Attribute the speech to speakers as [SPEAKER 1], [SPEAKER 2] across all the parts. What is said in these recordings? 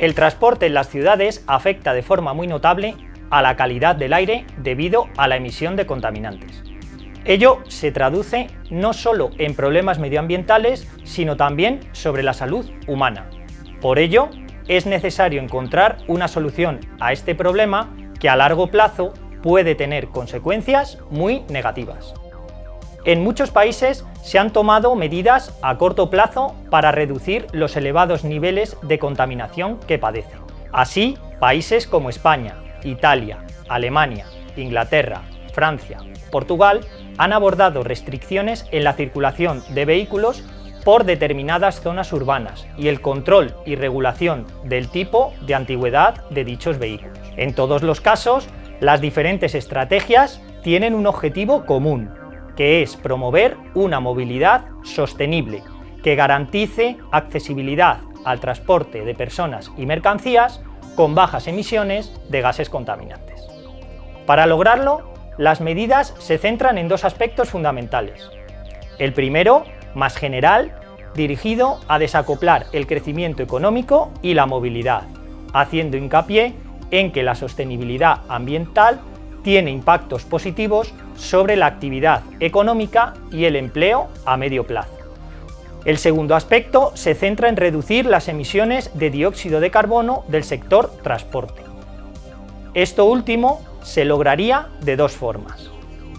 [SPEAKER 1] El transporte en las ciudades afecta de forma muy notable a la calidad del aire debido a la emisión de contaminantes. Ello se traduce no solo en problemas medioambientales, sino también sobre la salud humana. Por ello, es necesario encontrar una solución a este problema que a largo plazo puede tener consecuencias muy negativas. En muchos países se han tomado medidas a corto plazo para reducir los elevados niveles de contaminación que padecen. Así, países como España, Italia, Alemania, Inglaterra, Francia, Portugal han abordado restricciones en la circulación de vehículos por determinadas zonas urbanas y el control y regulación del tipo de antigüedad de dichos vehículos. En todos los casos, las diferentes estrategias tienen un objetivo común, que es promover una movilidad sostenible que garantice accesibilidad al transporte de personas y mercancías con bajas emisiones de gases contaminantes. Para lograrlo, las medidas se centran en dos aspectos fundamentales. El primero, más general, dirigido a desacoplar el crecimiento económico y la movilidad, haciendo hincapié en que la sostenibilidad ambiental tiene impactos positivos sobre la actividad económica y el empleo a medio plazo. El segundo aspecto se centra en reducir las emisiones de dióxido de carbono del sector transporte. Esto último se lograría de dos formas.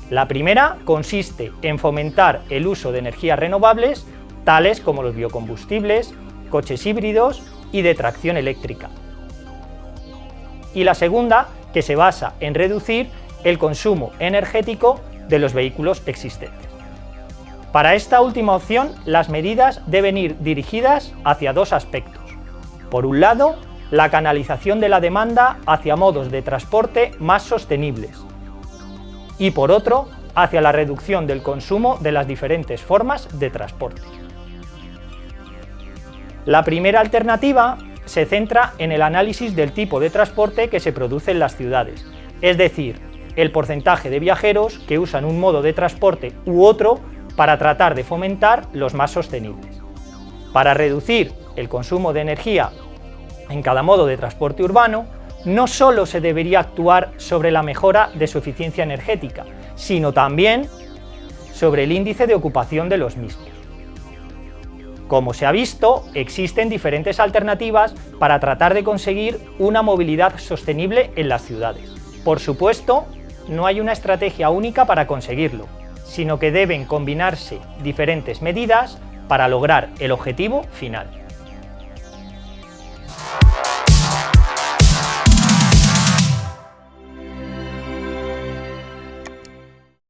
[SPEAKER 1] La primera consiste en fomentar el uso de energías renovables, tales como los biocombustibles, coches híbridos y de tracción eléctrica. Y la segunda que se basa en reducir el consumo energético de los vehículos existentes. Para esta última opción, las medidas deben ir dirigidas hacia dos aspectos. Por un lado, la canalización de la demanda hacia modos de transporte más sostenibles y por otro, hacia la reducción del consumo de las diferentes formas de transporte. La primera alternativa se centra en el análisis del tipo de transporte que se produce en las ciudades, es decir, el porcentaje de viajeros que usan un modo de transporte u otro para tratar de fomentar los más sostenibles. Para reducir el consumo de energía en cada modo de transporte urbano, no solo se debería actuar sobre la mejora de su eficiencia energética, sino también sobre el índice de ocupación de los mismos. Como se ha visto, existen diferentes alternativas para tratar de conseguir una movilidad sostenible en las ciudades. Por supuesto, no hay una estrategia única para conseguirlo, sino que deben combinarse diferentes medidas para lograr el objetivo final.